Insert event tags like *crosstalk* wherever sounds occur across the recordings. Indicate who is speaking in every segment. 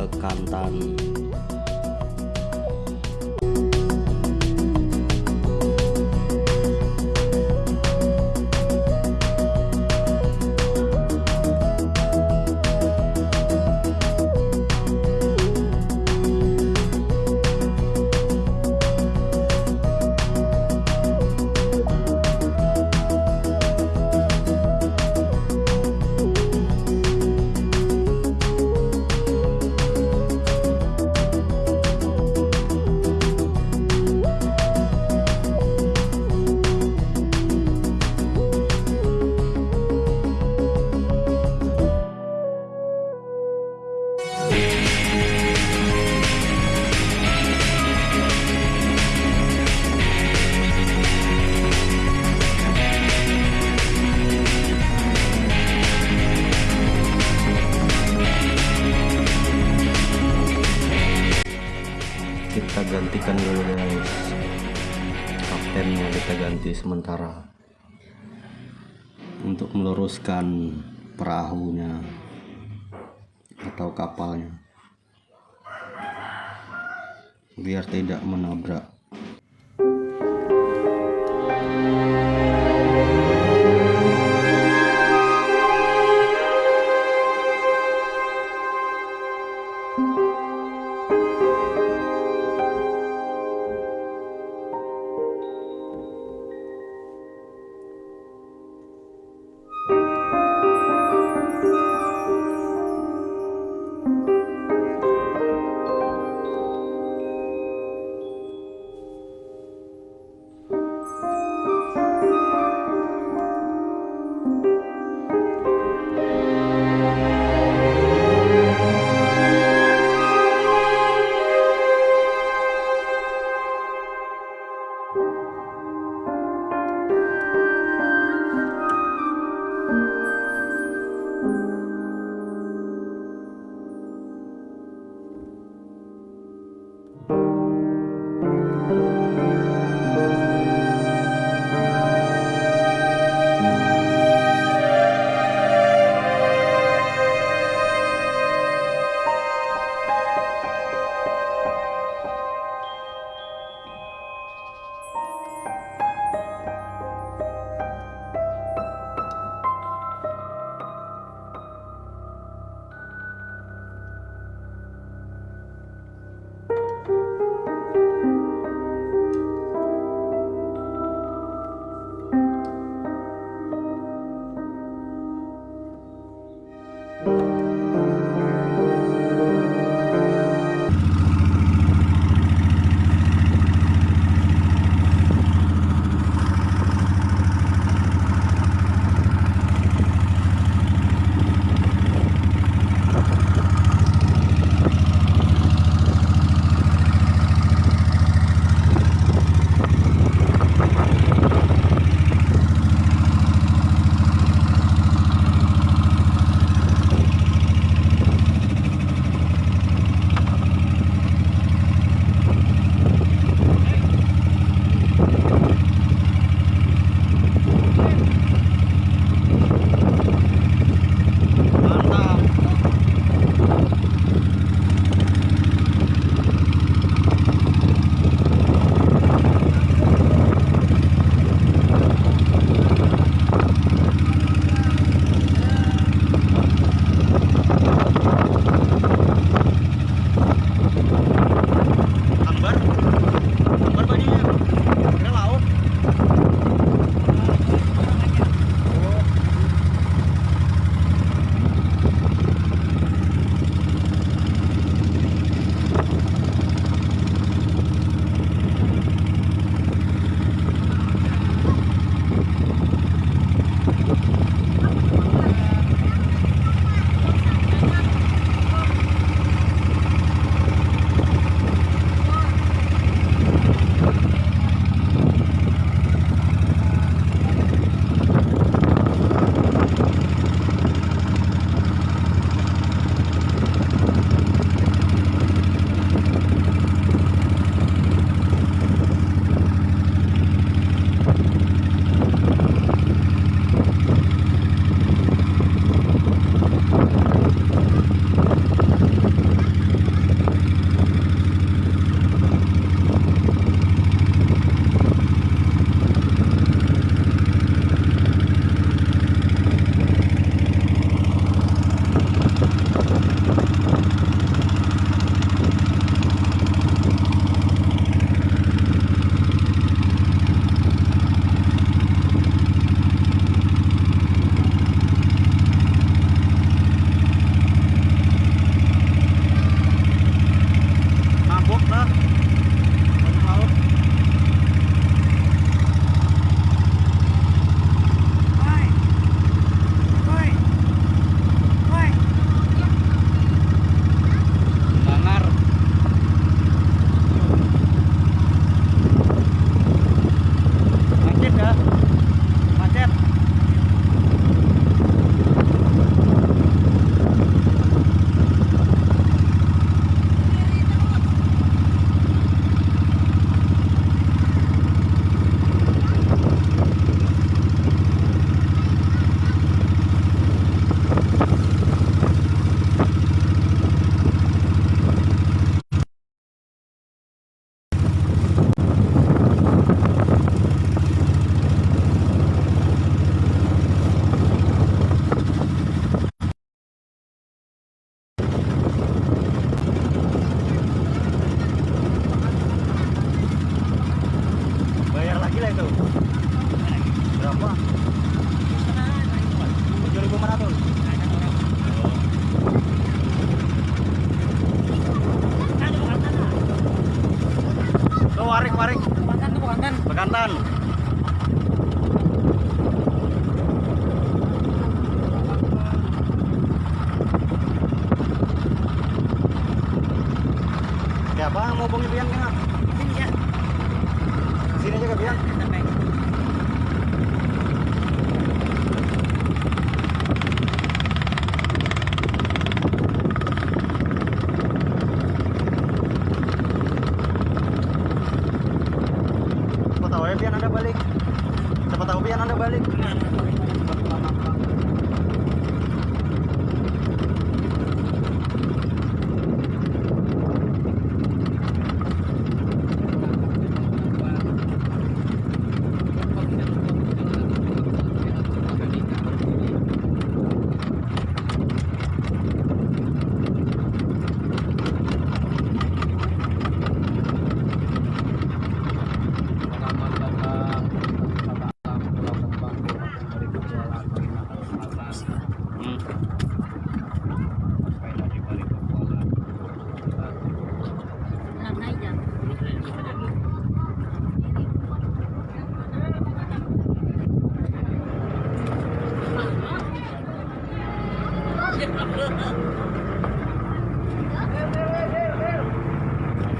Speaker 1: dan bekantan gantikan dulu guys kaptennya. Kita ganti sementara untuk meluruskan perahunya atau kapalnya. Biar tidak menabrak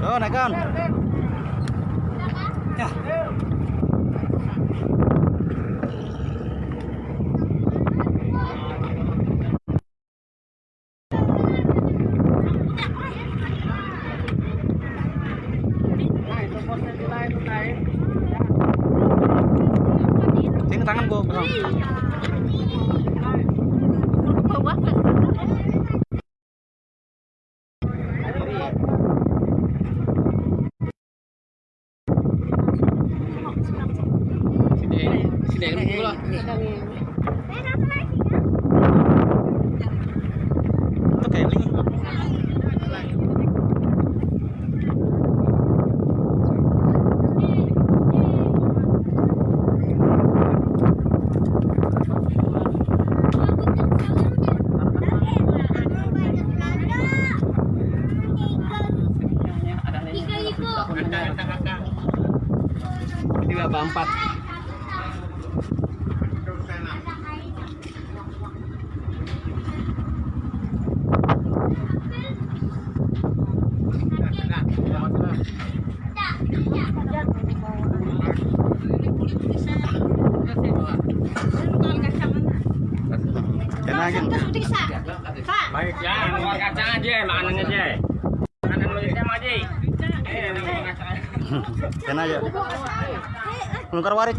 Speaker 2: Rồi này con. Tiếng tăng ăn vô
Speaker 3: không? Không có
Speaker 2: quá Aja.
Speaker 3: Baik. Ya, aja, makanan aja. *laughs* Makanan mulutnya mah aja. Eh.
Speaker 2: Kena aja. Nukar warik.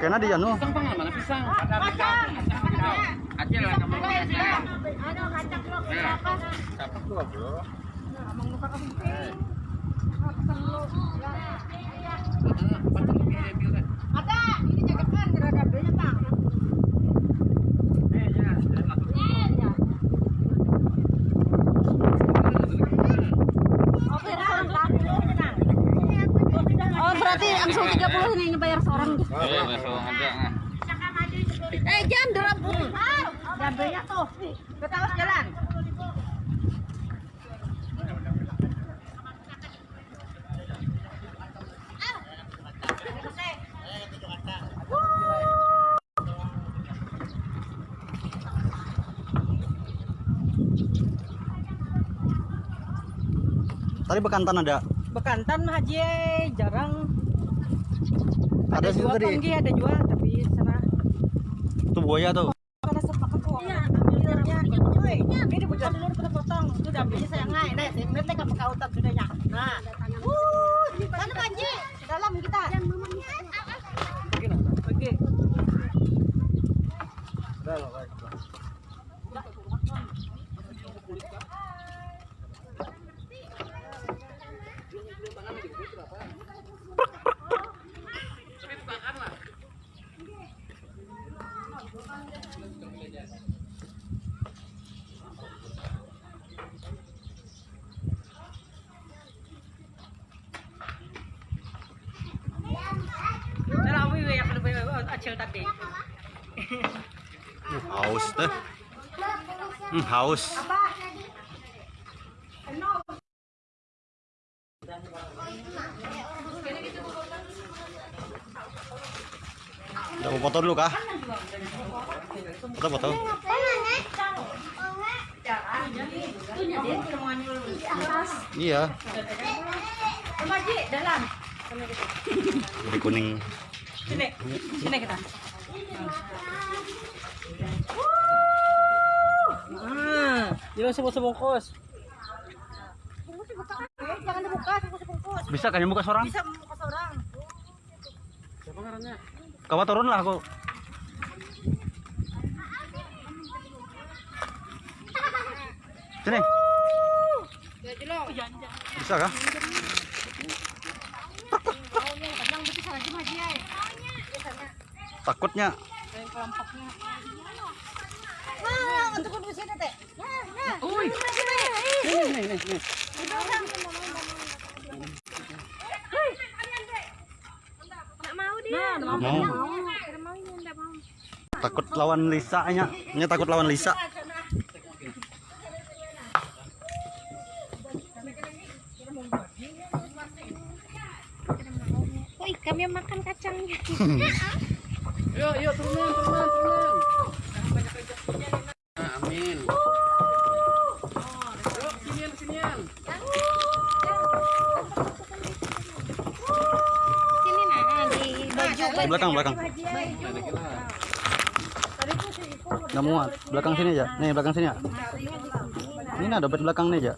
Speaker 2: Kena dia nu.
Speaker 3: Mana pisang? Acil lah kamu kacang. Bro. Eh, ada.
Speaker 4: Eh jam dua puluh. Jamnya tuh. Ketawas jalan.
Speaker 2: Tadi bekantan ada.
Speaker 5: Bekantan haji jarang
Speaker 2: Ada
Speaker 5: ada
Speaker 2: juga tadi.
Speaker 5: ada jual tapi sana
Speaker 2: Itu buaya tuh.
Speaker 5: karena sepakat tuh. Iya ambilnya woi ini bukan dulu kita potong. Itu ambilnya saya ngai nah saya ngeliat kamu kautan sudahnya nah. Uh sana panji dalam kita
Speaker 2: haus tuh. Hmm, haus.
Speaker 5: Udah
Speaker 2: mau foto dulu kah? Foto-foto. Iya.
Speaker 5: dalam.
Speaker 2: Kuning.
Speaker 5: Sini. Sini kita. Ah,
Speaker 3: Jangan sebungkus-bungkus.
Speaker 5: Eh, jangan dibuka, bungkus-bungkus.
Speaker 2: Bisa kan buka seorang?
Speaker 5: Bisa membungkus orang.
Speaker 2: Kau turun lah aku. Sini. Bisa kah? Takutnya.
Speaker 5: Nah, untuk di sini teh. Nah, nah. Uy.
Speaker 2: Mau. Takut lawan Lisa nya. Nya takut lawan Lisa.
Speaker 4: Woi, kami makan kacangnya. *laughs*
Speaker 3: Yuk, yuk turunan, turunan, turunan. Amin. Yuk, sinian, sinian.
Speaker 4: Sini nah di baju
Speaker 2: Di belakang, belakang. Nggak muat. Belakang sini aja. Nih, belakang sini ya. Ini nah dompet belakang nih aja.